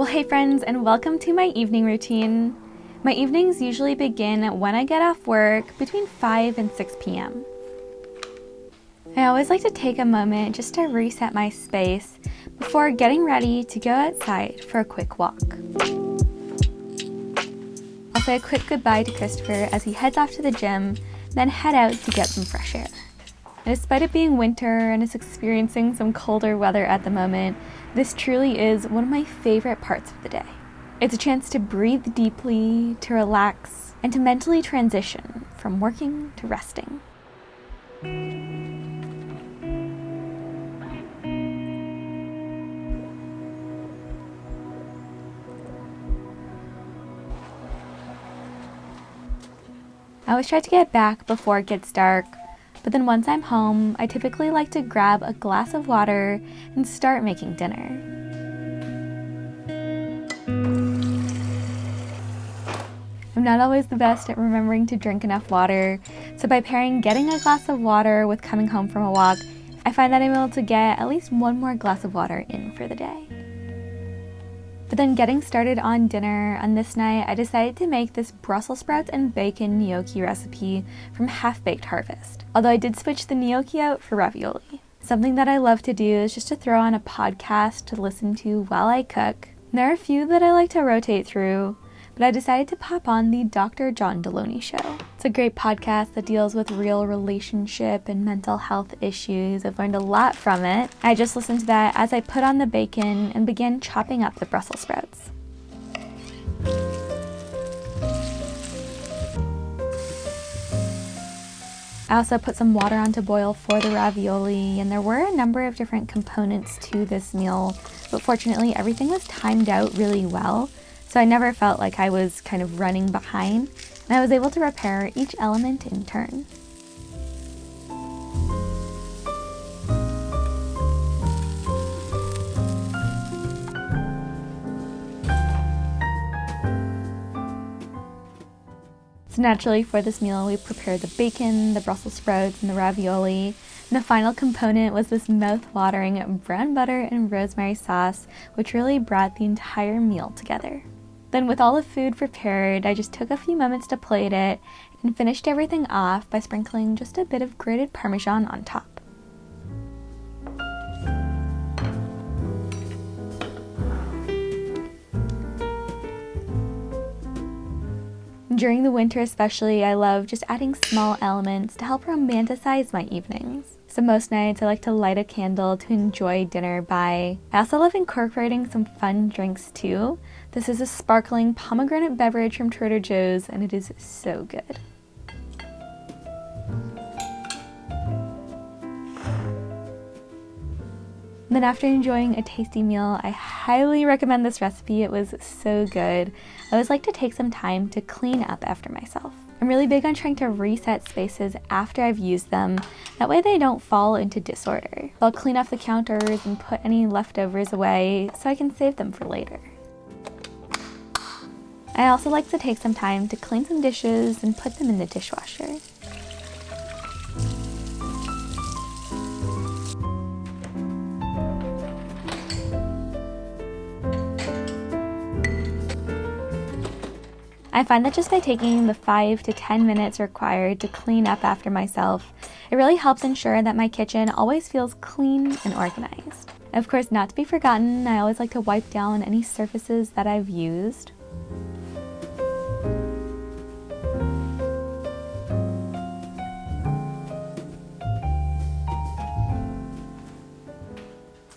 Well, hey friends, and welcome to my evening routine. My evenings usually begin when I get off work between 5 and 6 p.m. I always like to take a moment just to reset my space before getting ready to go outside for a quick walk. I'll say a quick goodbye to Christopher as he heads off to the gym, then head out to get some fresh air. Despite it being winter and us experiencing some colder weather at the moment, this truly is one of my favorite parts of the day. It's a chance to breathe deeply, to relax, and to mentally transition from working to resting. I always try to get back before it gets dark, but then once I'm home, I typically like to grab a glass of water and start making dinner. I'm not always the best at remembering to drink enough water, so by pairing getting a glass of water with coming home from a walk, I find that I'm able to get at least one more glass of water in for the day. But then getting started on dinner on this night, I decided to make this Brussels sprouts and bacon gnocchi recipe from Half Baked Harvest. Although I did switch the gnocchi out for ravioli. Something that I love to do is just to throw on a podcast to listen to while I cook. There are a few that I like to rotate through, but I decided to pop on the Dr. John Delony Show. It's a great podcast that deals with real relationship and mental health issues. I've learned a lot from it. I just listened to that as I put on the bacon and began chopping up the Brussels sprouts. I also put some water on to boil for the ravioli, and there were a number of different components to this meal, but fortunately everything was timed out really well, so I never felt like I was kind of running behind, and I was able to repair each element in turn. So naturally for this meal we prepared the bacon, the Brussels sprouts, and the ravioli. And the final component was this mouth-watering brown butter and rosemary sauce, which really brought the entire meal together. Then with all the food prepared, I just took a few moments to plate it and finished everything off by sprinkling just a bit of grated Parmesan on top. During the winter especially, I love just adding small elements to help romanticize my evenings. So most nights I like to light a candle to enjoy dinner by. I also love incorporating some fun drinks too. This is a sparkling pomegranate beverage from Trader Joe's and it is so good. Then after enjoying a tasty meal, I highly recommend this recipe. It was so good. I always like to take some time to clean up after myself. I'm really big on trying to reset spaces after I've used them. That way they don't fall into disorder. I'll clean off the counters and put any leftovers away so I can save them for later. I also like to take some time to clean some dishes and put them in the dishwasher. I find that just by taking the 5 to 10 minutes required to clean up after myself, it really helps ensure that my kitchen always feels clean and organized. Of course, not to be forgotten, I always like to wipe down any surfaces that I've used.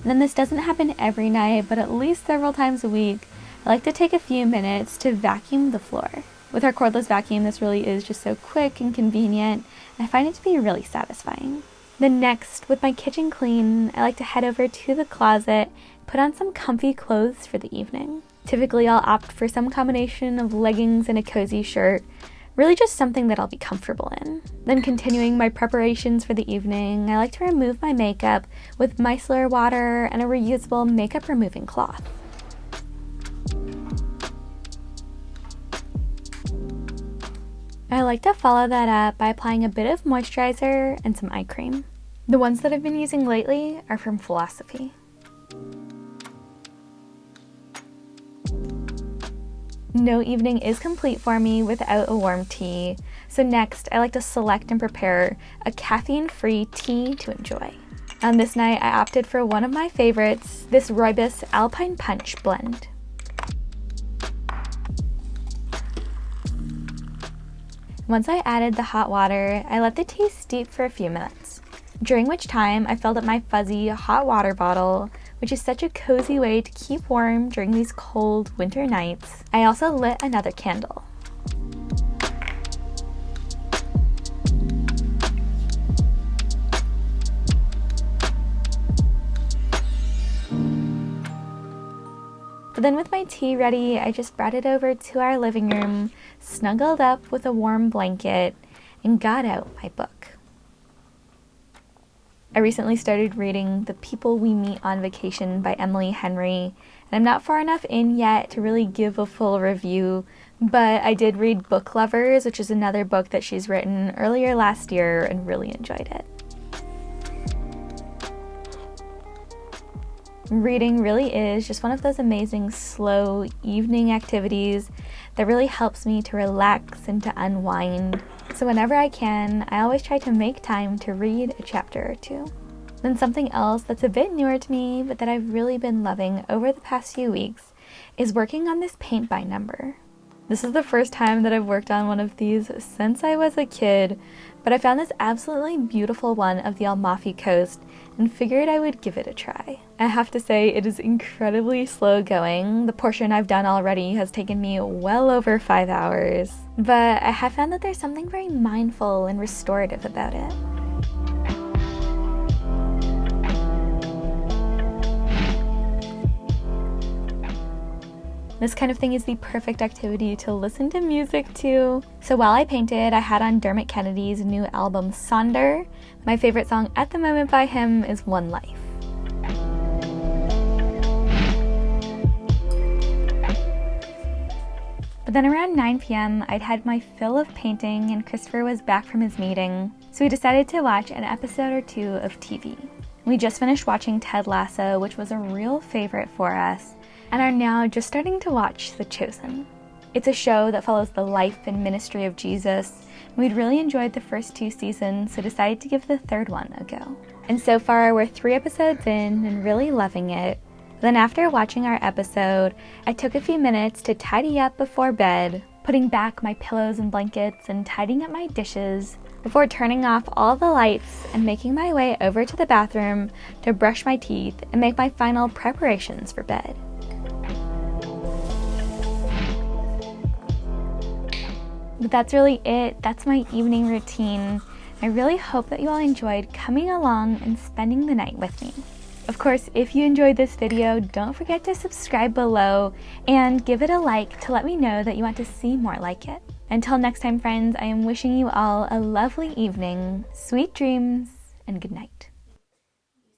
then this doesn't happen every night, but at least several times a week, I like to take a few minutes to vacuum the floor. With our cordless vacuum, this really is just so quick and convenient, I find it to be really satisfying. Then next, with my kitchen clean, I like to head over to the closet, put on some comfy clothes for the evening. Typically, I'll opt for some combination of leggings and a cozy shirt, really just something that I'll be comfortable in. Then continuing my preparations for the evening, I like to remove my makeup with micellar water and a reusable makeup removing cloth. I like to follow that up by applying a bit of moisturizer and some eye cream. The ones that I've been using lately are from Philosophy. No evening is complete for me without a warm tea, so next I like to select and prepare a caffeine-free tea to enjoy. On this night I opted for one of my favorites, this Rooibos Alpine Punch blend. Once I added the hot water, I let the tea steep for a few minutes, during which time I filled up my fuzzy hot water bottle, which is such a cozy way to keep warm during these cold winter nights. I also lit another candle. Then with my tea ready, I just brought it over to our living room, snuggled up with a warm blanket, and got out my book. I recently started reading The People We Meet on Vacation by Emily Henry, and I'm not far enough in yet to really give a full review, but I did read Book Lovers, which is another book that she's written earlier last year and really enjoyed it. Reading really is just one of those amazing slow evening activities that really helps me to relax and to unwind. So whenever I can, I always try to make time to read a chapter or two. Then something else that's a bit newer to me, but that I've really been loving over the past few weeks, is working on this paint by number. This is the first time that I've worked on one of these since I was a kid, but I found this absolutely beautiful one of the Amalfi Coast and figured I would give it a try. I have to say it is incredibly slow going. The portion I've done already has taken me well over five hours, but I have found that there's something very mindful and restorative about it. This kind of thing is the perfect activity to listen to music to. So while I painted, I had on Dermot Kennedy's new album Sonder. My favorite song at the moment by him is One Life. But then around 9 p.m., I'd had my fill of painting and Christopher was back from his meeting, so we decided to watch an episode or two of TV. We just finished watching Ted Lasso, which was a real favorite for us, and are now just starting to watch The Chosen. It's a show that follows the life and ministry of Jesus. We'd really enjoyed the first two seasons, so decided to give the third one a go. And so far, we're three episodes in and really loving it. Then after watching our episode, I took a few minutes to tidy up before bed, putting back my pillows and blankets and tidying up my dishes before turning off all the lights and making my way over to the bathroom to brush my teeth and make my final preparations for bed. But that's really it. That's my evening routine. I really hope that you all enjoyed coming along and spending the night with me. Of course, if you enjoyed this video, don't forget to subscribe below and give it a like to let me know that you want to see more like it. Until next time, friends, I am wishing you all a lovely evening, sweet dreams, and good night.